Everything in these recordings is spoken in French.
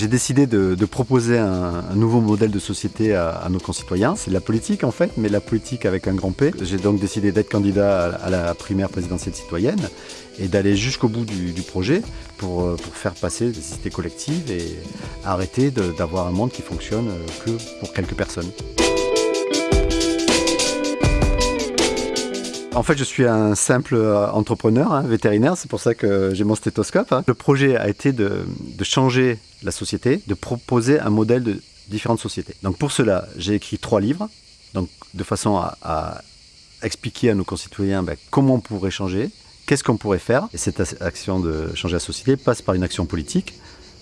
J'ai décidé de, proposer un, nouveau modèle de société à, nos concitoyens. C'est la politique en fait, mais la politique avec un grand P. J'ai donc décidé d'être candidat à, la primaire présidentielle citoyenne et d'aller jusqu'au bout du, projet pour, euh, pour, faire passer des cités collectives et arrêter d'avoir un monde qui fonctionne euh, que pour quelques personnes. En fait, je suis un simple euh, entrepreneur, hein, vétérinaire, c'est pour ça que j'ai mon stéthoscope. Hein. Le projet a été de, changer la société, de proposer un modèle de différentes sociétés. Donc pour cela, j'ai écrit trois livres, de façon à, expliquer à nos concitoyens ben, comment on pourrait changer, qu'est-ce qu'on pourrait faire. Et cette action de changer la société passe par une action politique.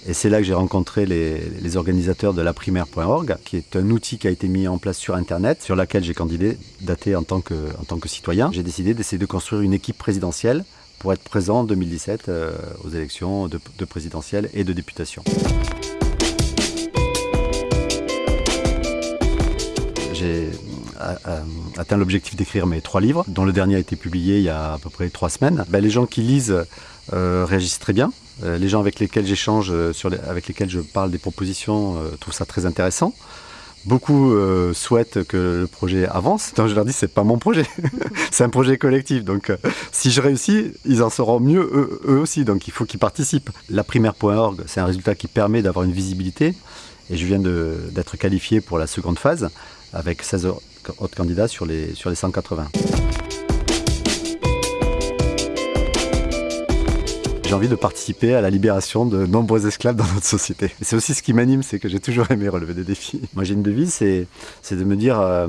Et c'est là que j'ai rencontré les, organisateurs de laprimaire.org, qui est un outil qui a été mis en place sur Internet, sur laquelle j'ai candidaté en tant que, en tant que citoyen. J'ai décidé d'essayer de construire une équipe présidentielle pour être présent en 2017 euh, aux élections de, de présidentielles et de députation. J'ai euh, euh, atteint l'objectif d'écrire mes trois livres, dont le dernier a été publié il y a à peu près trois semaines. Ben, les gens qui lisent réagissent très bien. Euh, les gens avec lesquels j'échange, euh, avec lesquels je parle des propositions, euh, trouvent ça très intéressant. Beaucoup souhaitent que le projet avance. Donc je leur dis c'est pas mon projet, c'est un projet collectif. Donc si je réussis, ils en seront mieux eux, aussi. Donc il faut qu'ils participent. La primaire.org, c'est un résultat qui permet d'avoir une visibilité. Et je viens d'être qualifié pour la seconde phase avec 16 autres candidats sur les, sur les 180. J'ai envie de participer à la libération de nombreux esclaves dans notre société. c'est aussi ce qui m'anime, c'est que j'ai toujours aimé relever des défis. Moi j'ai une devise, c'est de me dire... Euh,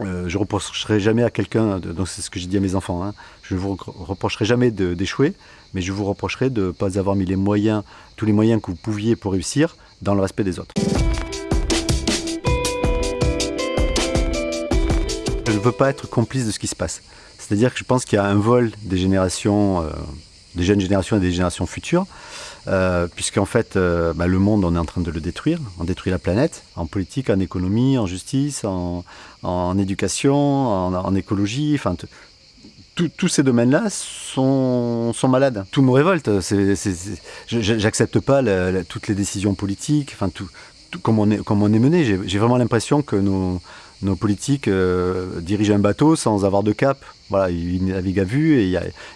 euh, je reprocherai jamais à quelqu'un, donc c'est ce que j'ai dit à mes enfants, hein, je ne vous reprocherai jamais d'échouer, mais je vous reprocherai de ne pas avoir mis les moyens, tous les moyens que vous pouviez pour réussir dans le respect des autres. Ne veux pas être complice de ce qui se passe. C'est-à-dire que je pense qu'il y a un vol des générations euh, des jeunes générations et des générations futures, euh, puisqu'en fait, euh, bah, le monde, on est en train de le détruire. On détruit la planète, en politique, en économie, en justice, en, éducation, en, écologie, enfin, tous ces domaines-là sont, sont, malades. Tout me révolte. J'accepte pas toutes les décisions politiques, enfin, tout, comme, on est, comme on est mené. J'ai vraiment l'impression que nos, nos politiques euh, dirigent un bateau sans avoir de cap. Voilà, ils naviguent à vue et il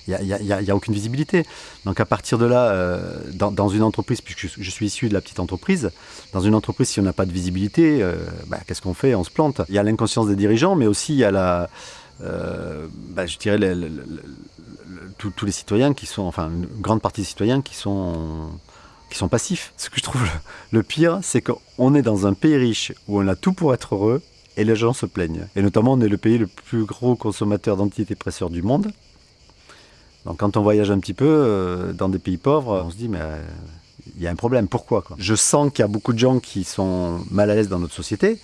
n'y a, aucune visibilité. Donc à partir de là, euh, dans, une entreprise, puisque je, suis issu de la petite entreprise, dans une entreprise, si on n'a pas de visibilité, euh, bah, qu'est-ce qu'on fait? On se plante. Il y a l'inconscience des dirigeants, mais aussi il y a la... Bah, je dirais tous les citoyens qui sont, enfin une grande partie des citoyens qui sont qui sont passifs. Ce que je trouve le pire, c'est qu'on est dans un pays riche où on a tout pour être heureux et les gens se plaignent. Et notamment, on est le pays le plus gros consommateur d'antidépresseurs du monde. Donc quand on voyage un petit peu euh, dans des pays pauvres, on se dit, mais euh, il y a un problème, pourquoi Je sens qu'il y a beaucoup de gens qui sont mal à l'aise dans notre société.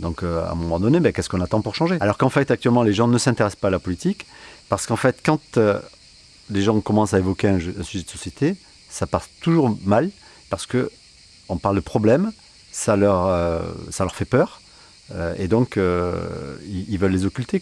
Donc euh, à un moment donné, ben, qu'est-ce qu'on attend pour changer? Alors qu'en fait, actuellement, les gens ne s'intéressent pas à la politique. Parce qu'en fait, quand les gens commencent à évoquer un, sujet de société, ça part toujours mal. Parce que on parle de problème, ça leur, ça leur fait peur. Euh, et donc, euh, ils, veulent les occulter.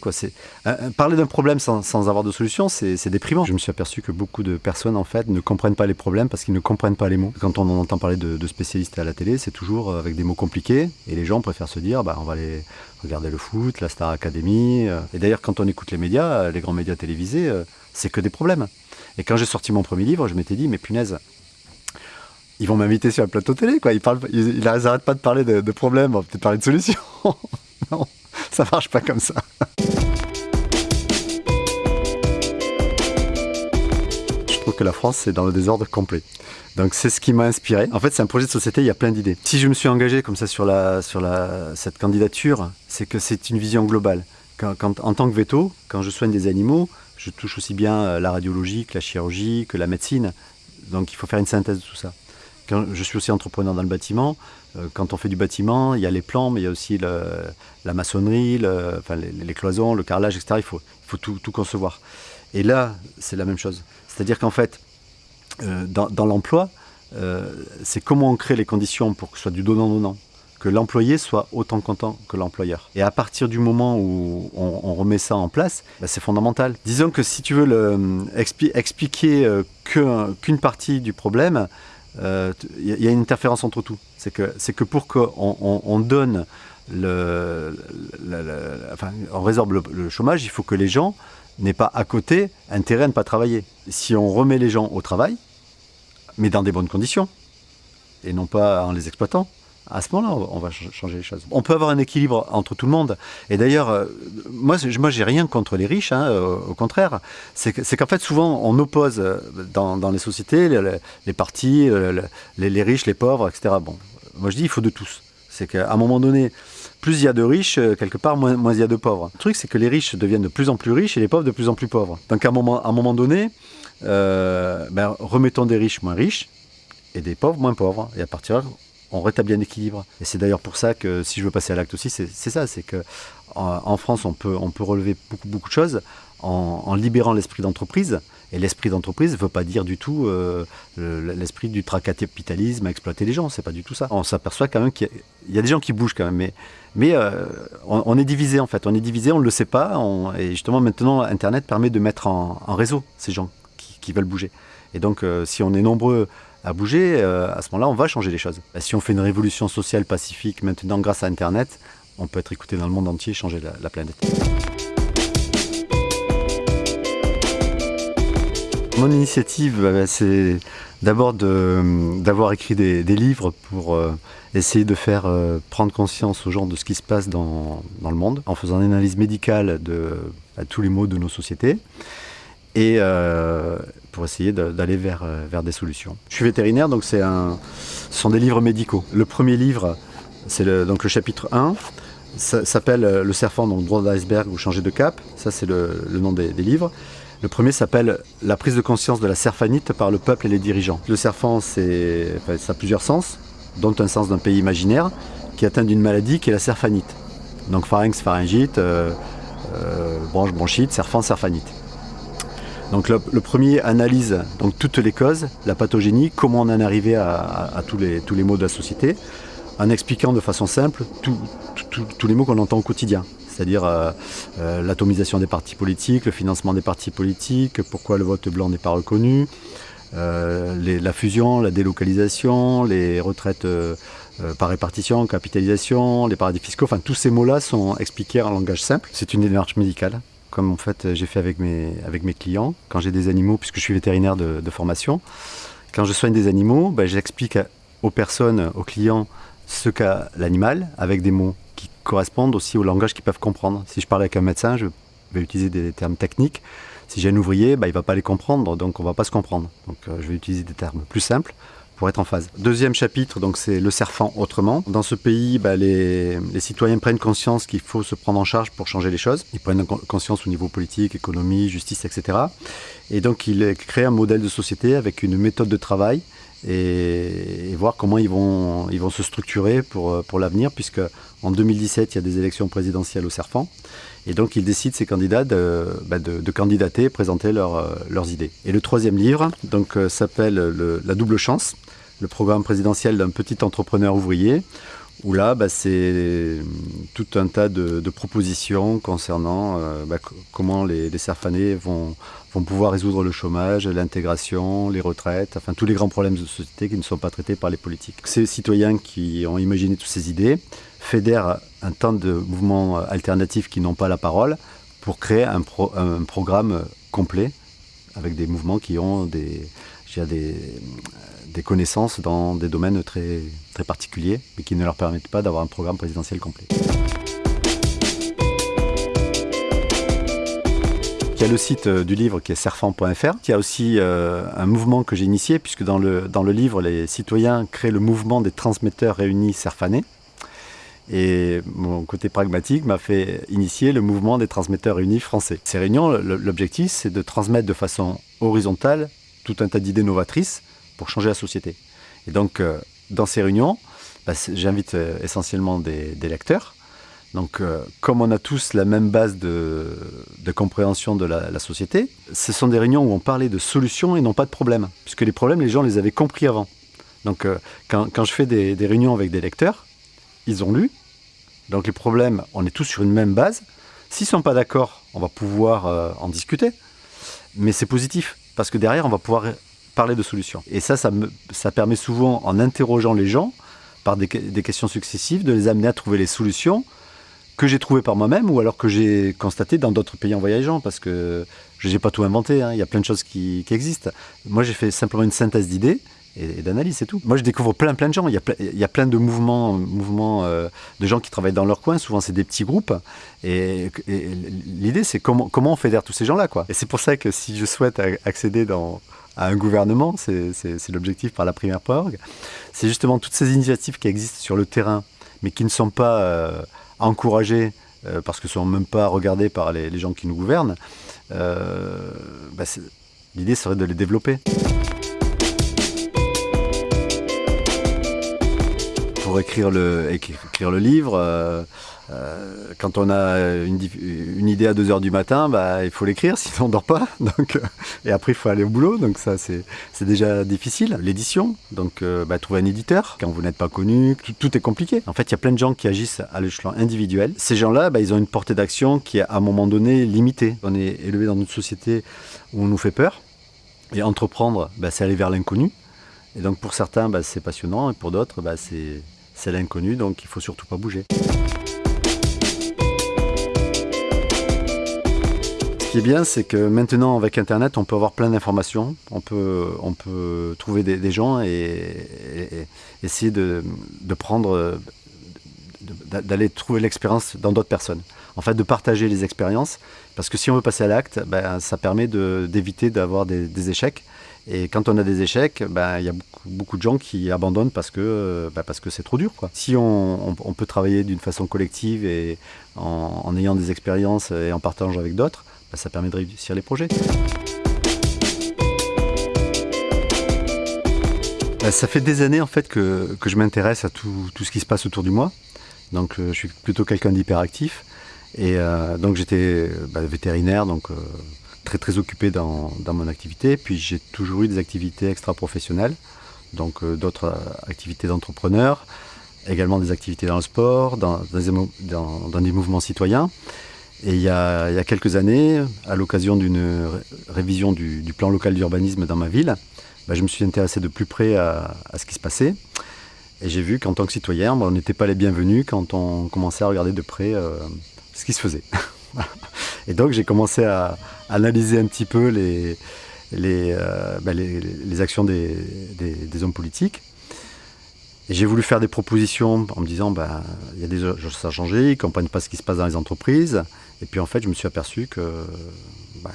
Parler d'un problème sans, avoir de solution, c'est déprimant. Je me suis aperçu que beaucoup de personnes, en fait, ne comprennent pas les problèmes parce qu'ils ne comprennent pas les mots. Quand on entend parler de, spécialistes à la télé, c'est toujours avec des mots compliqués. Et les gens préfèrent se dire, bah, on va aller regarder le foot, la Star Academy. Euh. Et d'ailleurs, quand on écoute les médias, les grands médias télévisés, c'est que des problèmes. Et quand j'ai sorti mon premier livre, je m'étais dit, mais punaise, ils vont m'inviter sur un plateau télé, quoi. Ils parlent, ils, n'arrêtent pas de parler de, problèmes, on va peut-être parler de solutions. non, ça marche pas comme ça. Je trouve que la France, c'est dans le désordre complet. Donc c'est ce qui m'a inspiré. En fait, c'est un projet de société, il y a plein d'idées. Si je me suis engagé comme ça sur, la, sur la, cette candidature, c'est que c'est une vision globale. Quand, en tant que veto, quand je soigne des animaux, je touche aussi bien euh, la radiologie que la chirurgie, que la médecine. Donc il faut faire une synthèse de tout ça je suis aussi entrepreneur dans le bâtiment. Euh, quand on fait du bâtiment, il y a les plans, mais il y a aussi la maçonnerie, les, cloisons, le carrelage, etc. Il faut, tout, concevoir. Et là, c'est la même chose. C'est-à-dire qu'en fait, euh, dans, l'emploi, euh, c'est comment on crée les conditions pour que ce soit du donnant-donnant que l'employé soit autant content que l'employeur. Et à partir du moment où on, remet ça en place, bah, c'est fondamental. Disons que si tu veux le, expliquer qu'une partie du problème, il y, a une interférence entre tout. C'est que, pour qu'on on, donne résorbe le, chômage, il faut que les gens n'aient pas à côté intérêt à ne pas travailler. Si on remet les gens au travail, mais dans des bonnes conditions, et non pas en les exploitant, à ce moment-là, on va changer les choses. On peut avoir un équilibre entre tout le monde. Et d'ailleurs, euh, moi, moi j'ai rien contre les riches, hein, au contraire. C'est qu'en fait, souvent, on oppose euh, dans, les sociétés les, partis, les, riches, les pauvres, etc. Bon, moi je dis, il faut de tous. C'est qu'à un moment donné, plus il y a de riches, euh, quelque part, moins, il y a de pauvres. Le truc, c'est que les riches deviennent de plus en plus riches et les pauvres de plus en plus pauvres. Donc à un moment, à un moment donné, ben, remettons des riches moins riches et des pauvres moins pauvres. Et à partir de là, on rétablit un équilibre. Et c'est d'ailleurs pour ça que si je veux passer à l'acte aussi, c'est ça, c'est que en, France, on peut, on peut relever beaucoup, beaucoup de choses en, libérant l'esprit d'entreprise. Et l'esprit d'entreprise ne veut pas dire du tout euh, l'esprit du tracapitalisme à exploiter les gens. C'est pas du tout ça. On s'aperçoit quand même qu'il y, a des gens qui bougent quand même, mais, euh, on, est divisé en fait. On est divisé, on ne le sait pas. et justement, maintenant, Internet permet de mettre en, réseau ces gens qui, veulent bouger. Et donc, euh, si on est nombreux à bouger, euh, à ce moment-là, on va changer les choses. Si on fait une révolution sociale pacifique maintenant grâce à Internet, on peut être écouté dans le monde entier, changer la, planète. Mon initiative, bah, bah, c'est d'abord d'avoir écrit des, livres pour euh, essayer de faire euh, prendre conscience aux gens de ce qui se passe dans, le monde, en faisant une analyse médicale de tous les maux de nos sociétés et euh, pour essayer d'aller vers, euh, vers des solutions. Je suis vétérinaire, donc c'est ce sont des livres médicaux. Le premier livre, c'est le, donc le chapitre 1, ça s'appelle euh, Le serpent, donc droit d'iceberg ou changer de cap. Ça, c'est le, nom des, livres. Le premier s'appelle La prise de conscience de la serfanite par le peuple et les dirigeants. Le serpent, ça a plusieurs sens, dont un sens d'un pays imaginaire qui atteint d'une maladie qui est la serfanite. Donc pharynx, pharyngite, branche, bronchite, serpent, serfanite. Donc le, premier analyse donc toutes les causes, la pathogénie, comment on en est arrivé à, tous, les, tous les maux de la société, en expliquant de façon simple tous les mots qu'on entend au quotidien. C'est-à-dire euh, euh, l'atomisation des partis politiques, le financement des partis politiques, pourquoi le vote blanc n'est pas reconnu, euh, la fusion, la délocalisation, les retraites par répartition, capitalisation, les paradis fiscaux, enfin tous ces mots-là sont expliqués en langage simple. C'est une démarche médicale comme en fait j'ai fait avec mes, avec mes clients, quand j'ai des animaux, puisque je suis vétérinaire de, formation, quand je soigne des animaux, ben, j'explique aux personnes, aux clients, ce qu'a l'animal, avec des mots qui correspondent aussi au langage qu'ils peuvent comprendre. Si je parle avec un médecin, je vais utiliser des termes techniques. Si j'ai un ouvrier, ben, il ne va pas les comprendre, donc on ne va pas se comprendre. Donc euh, je vais utiliser des termes plus simples pour être en phase. Deuxième chapitre, donc c'est le serfant autrement. Dans ce pays, bah, les, citoyens prennent conscience qu'il faut se prendre en charge pour changer les choses. Ils prennent conscience au niveau politique, économie, justice, etc. Et donc ils créent un modèle de société avec une méthode de travail et, voir comment ils vont, ils vont se structurer pour, pour l'avenir, puisque en 2017, il y a des élections présidentielles au Serfant. Et donc, ils décident, ces candidats, de, bah, de, candidater et présenter leurs idées. Et le troisième livre donc, euh, s'appelle La double chance le programme présidentiel d'un petit entrepreneur ouvrier, où là, bah, c'est tout un tas de, propositions concernant euh, bah, comment les, les vont, vont pouvoir résoudre le chômage, l'intégration, les retraites, enfin tous les grands problèmes de société qui ne sont pas traités par les politiques. Ces citoyens qui ont imaginé toutes ces idées fédèrent un tas de mouvements alternatifs qui n'ont pas la parole pour créer un, un programme complet avec des mouvements qui ont des, des, des connaissances dans des domaines très, très particuliers, mais qui ne leur permettent pas d'avoir un programme présidentiel complet. Il y a le site euh, du livre qui est serfant.fr. Il y a aussi euh, un mouvement que j'ai initié, puisque dans le, dans le livre, les citoyens créent le mouvement des transmetteurs réunis serfanés. Et mon côté pragmatique m'a fait initier le mouvement des transmetteurs réunis français. Ces réunions, l'objectif, c'est de transmettre de façon horizontale tout un tas d'idées novatrices pour changer la société. Et donc, euh, dans ces réunions, bah, j'invite essentiellement des, lecteurs. Donc, euh, comme on a tous la même base de, compréhension de la, société, ce sont des réunions où on parlait de solutions et non pas de problèmes. Puisque les problèmes, les gens les avaient compris avant. Donc, quand, je fais des, réunions avec des lecteurs, ils ont lu. Donc, les problèmes, on est tous sur une même base. S'ils ne sont pas d'accord, on va pouvoir en discuter. Mais c'est positif, parce que derrière, on va pouvoir parler de solutions. Et ça, ça, me, ça permet souvent, en interrogeant les gens, par des questions successives, de les amener à trouver les solutions que j'ai trouvées par moi-même ou alors que j'ai constaté dans d'autres pays en voyageant, parce que je n'ai pas tout inventé, hein. il y a plein de choses qui, existent. Moi, j'ai fait simplement une synthèse d'idées, et, d'analyse, c'est tout. Moi, je découvre plein, plein de gens. Il y a, plein de mouvements, euh, de gens qui travaillent dans leur coin. Souvent, c'est des petits groupes. Et, l'idée, c'est comment, comment on fédère tous ces gens-là. Et c'est pour ça que si je souhaite accéder à un gouvernement, c'est l'objectif par la primaire.org, c'est justement toutes ces initiatives qui existent sur le terrain, mais qui ne sont pas euh, encouragées euh, parce que ne sont même pas regardées par les, gens qui nous gouvernent. Bah, l'idée serait de les développer. Pour écrire le, écrire le livre, euh, euh, quand on a une, idée à 2h du matin, bah, il faut l'écrire, sinon on ne dort pas. Donc, euh, et après, il faut aller au boulot, donc ça, c'est déjà difficile. L'édition, donc bah, trouver un éditeur, quand vous n'êtes pas connu, tout, est compliqué. En fait, il y a plein de gens qui agissent à l'échelon individuel. Ces gens-là, bah, ils ont une portée d'action qui est à un moment donné limitée. On est élevé dans une société où on nous fait peur. Et entreprendre, bah, c'est aller vers l'inconnu. Et donc pour certains, c'est passionnant, et pour d'autres, c'est c'est l'inconnu, donc il faut surtout pas bouger. Ce qui est bien, c'est que maintenant, avec Internet, on peut avoir plein d'informations, on peut, on peut trouver des, gens et, essayer de, prendre, d'aller trouver l'expérience dans d'autres personnes. En fait, de partager les expériences, parce que si on veut passer à l'acte, ben, ça permet d'éviter d'avoir des échecs. Et quand on a des échecs, ben, il y a beaucoup, de gens qui abandonnent parce que parce que c'est trop dur. Si on, peut travailler d'une façon collective et en, ayant des expériences et en partageant avec d'autres, ben, ça permet de réussir les projets. ça fait des années en fait que, je m'intéresse à tout, ce qui se passe autour de moi. Donc euh, je suis plutôt quelqu'un d'hyperactif. Et euh, donc j'étais vétérinaire, donc euh, très très occupé dans, mon activité. Puis j'ai toujours eu des activités extra-professionnelles, donc euh, d'autres euh, activités d'entrepreneur, également des activités dans le sport, dans, des mouvements citoyens. Et il y, a, il y a quelques années, à l'occasion d'une révision du, plan local d'urbanisme dans ma ville, bah, je me suis intéressé de plus près à, ce qui se passait. Et j'ai vu qu'en tant que citoyen, bah, on n'était pas les bienvenus quand on commençait à regarder de près euh, ce qui se faisait. Et donc j'ai commencé à analyser un petit peu les, les, euh, bah, actions des, hommes politiques. J'ai voulu faire des propositions en me disant, bah, il y a des choses à changer, ils ne comprennent pas ce qui se passe dans les entreprises. Et puis en fait, je me suis aperçu que bah,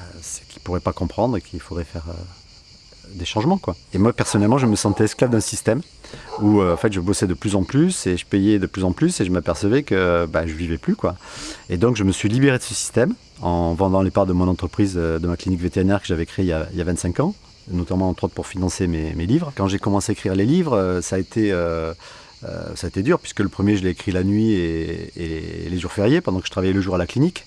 qu'ils ne pourraient pas comprendre et qu'il faudrait faire euh, des changements. Quoi. Et moi, personnellement, je me sentais esclave d'un système où euh, en fait, je bossais de plus en plus et je payais de plus en plus et je m'apercevais que bah, je vivais plus. Quoi. Et donc, je me suis libéré de ce système en vendant les parts de mon entreprise, euh, de ma clinique vétérinaire que j'avais créée il y, a, 25 ans, notamment entre autres pour financer mes, livres. Quand j'ai commencé à écrire les livres, euh, ça a été... ça a été dur puisque le premier je l'ai écrit la nuit et, et, les jours fériés pendant que je travaillais le jour à la clinique.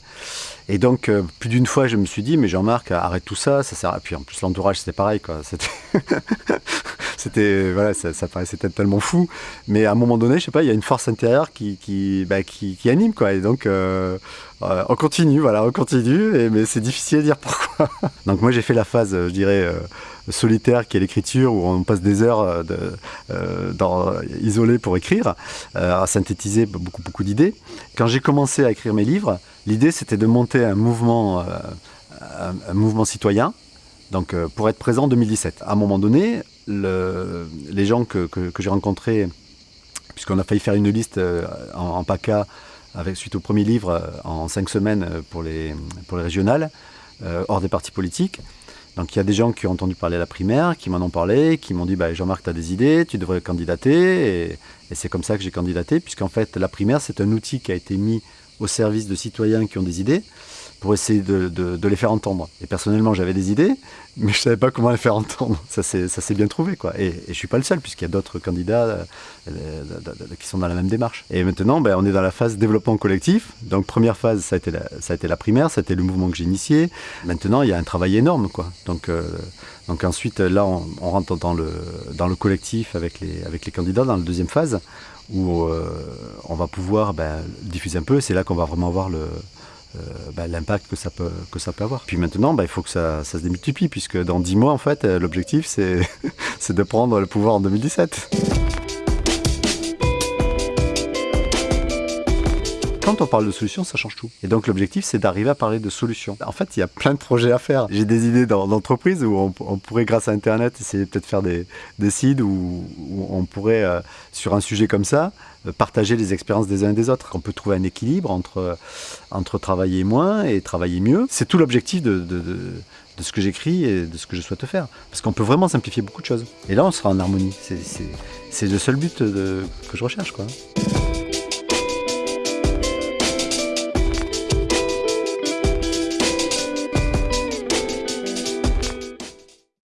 Et donc, euh, plus d'une fois, je me suis dit, mais Jean-Marc, arrête tout ça, ça sert à... Puis en plus, l'entourage, c'était pareil, quoi. C'était... voilà, ça, paraissait tellement fou. Mais à un moment donné, je sais pas, il y a une force intérieure qui, qui, bah, qui, anime, quoi. Et donc, euh, euh, on continue, voilà, on continue. Mais c'est difficile à dire pourquoi. donc moi, j'ai fait la phase, je dirais solitaire qui est l'écriture, où on passe des heures dans, isolées pour écrire, à synthétiser beaucoup, beaucoup d'idées. Quand j'ai commencé à écrire mes livres, L'idée, c'était de monter un mouvement, euh, un, mouvement citoyen, donc euh, pour être présent en 2017. À un moment donné, les gens que, j'ai rencontrés, puisqu'on a failli faire une liste euh, en, PACA avec, suite au premier livre en cinq semaines pour les, pour les régionales, hors des partis politiques. Donc il y a des gens qui ont entendu parler à la primaire, qui m'en ont parlé, qui m'ont dit bah, Jean-Marc, tu as des idées, tu devrais candidater. Et, et c'est comme ça que j'ai candidaté, puisqu'en fait la primaire, c'est un outil qui a été mis au service de citoyens qui ont des idées pour essayer de, les faire entendre. Et personnellement, j'avais des idées, mais je ne savais pas comment les faire entendre. Ça s'est bien trouvé. Quoi. Et, je ne suis pas le seul, puisqu'il y a d'autres candidats euh, qui sont dans la même démarche. Et maintenant, ben, on est dans la phase développement collectif. Donc, première phase, ça a été la, primaire, ça a été le mouvement que j'ai initié. Maintenant, il y a un travail énorme. Euh, donc ensuite, là, on, rentre dans le, collectif avec les, candidats dans la deuxième phase, où euh, on va pouvoir ben, diffuser un peu. C'est là qu'on va vraiment voir le, bah, l'impact que ça peut avoir. Puis maintenant, bah, il faut que ça, se démultiplie, puisque dans 10 mois, en fait, l'objectif, c'est de prendre le pouvoir en 2017. Quand on parle de solutions, ça change tout. Et donc l'objectif, c'est d'arriver à parler de solutions. En fait, il y a plein de projets à faire. J'ai des idées d'entreprise où on, pourrait, grâce à Internet, essayer peut-être faire des, sites où, on pourrait, euh, sur un sujet comme ça, euh, partager les expériences des uns et des autres. On peut trouver un équilibre entre, entre travailler moins et travailler mieux. C'est tout l'objectif de, de, ce que j'écris et de ce que je souhaite faire. Parce qu'on peut vraiment simplifier beaucoup de choses. Et là, on sera en harmonie. C'est le seul but que je recherche. quoi.